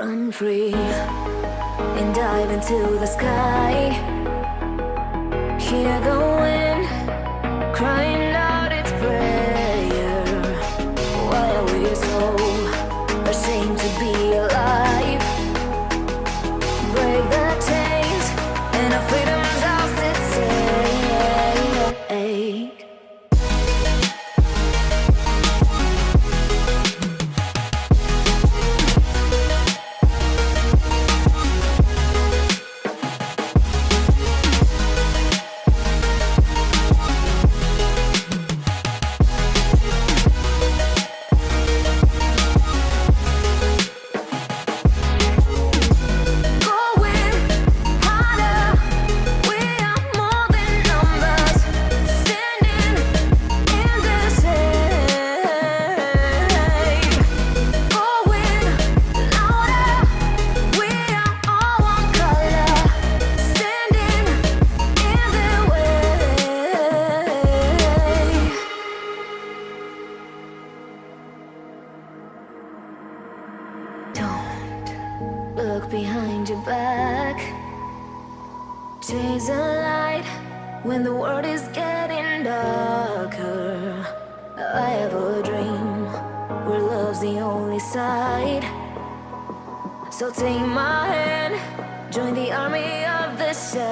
Run free and dive into the sky. Hear the look behind your back. Chase a light when the world is getting darker. I have a dream where love's the only side. So take my hand, join the army of the shadows.